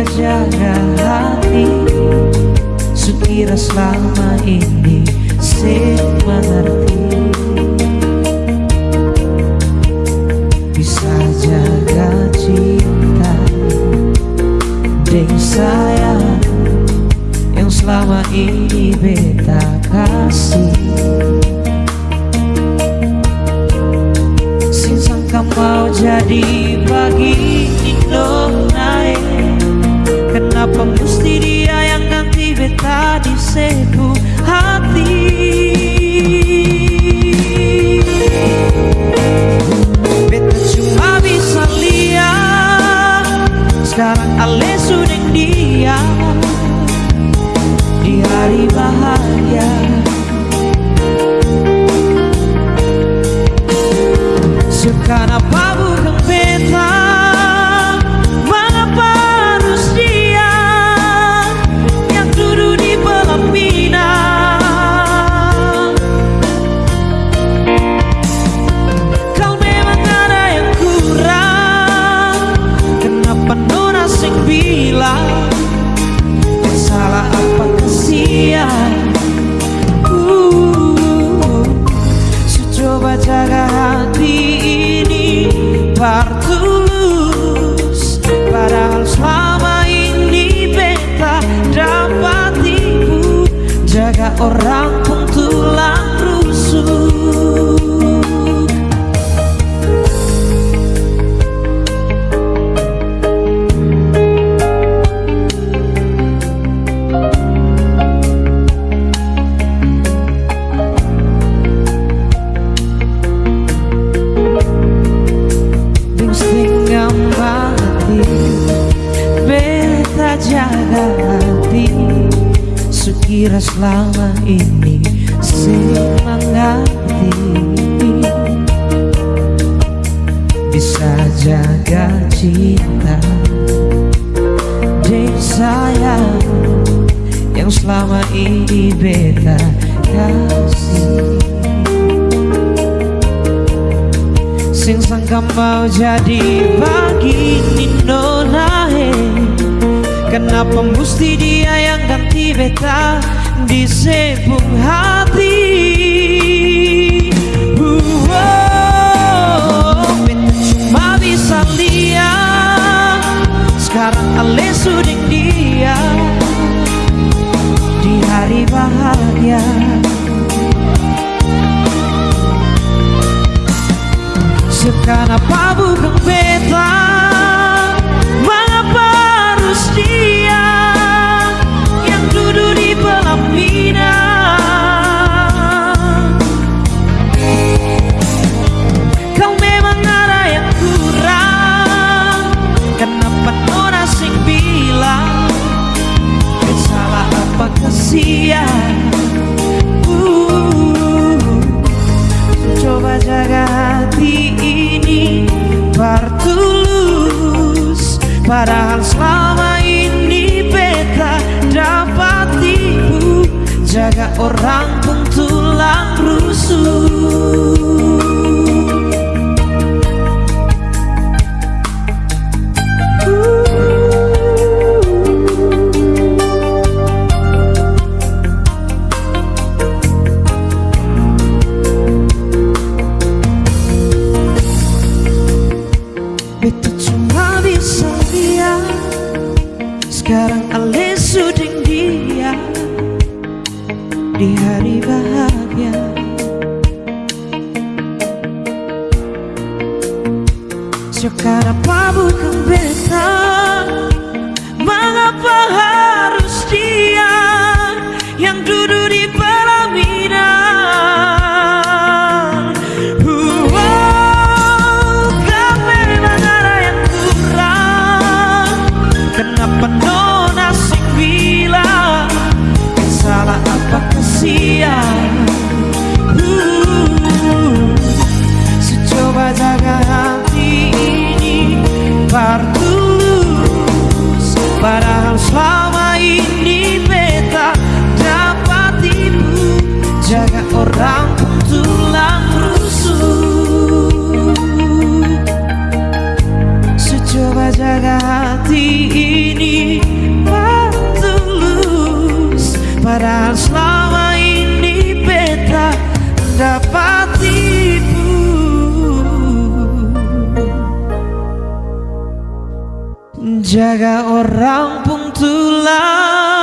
Jaga hati. Sukira selama ini Saya mengerti. Bisa jaga cinta Deng sayang Yang selama ini beta kasih. Singsangka mau jadi bagi Ale sudah dia Di hari bahagia. Sekarang uh, coba jaga hati ini Partulus Padahal selama ini beta dapat tipu Jaga orang pun tulang hati Sukira selama ini Semangati. Bisa jaga cinta Ding sayang Yang selama ini beta kasih. Sing sangka mau jadi bagi he Kenapa mesti dia yang ganti beta? Di sebung hati Di hari bahagia. Sekarang apa bukan beta Mengapa harus Padahal selama ini beta dapat ibu Jaga orang tulang rusuh Secoba jaga hati ini Patulus Padahal selama ini beta dapat Jaga orang pun tulang.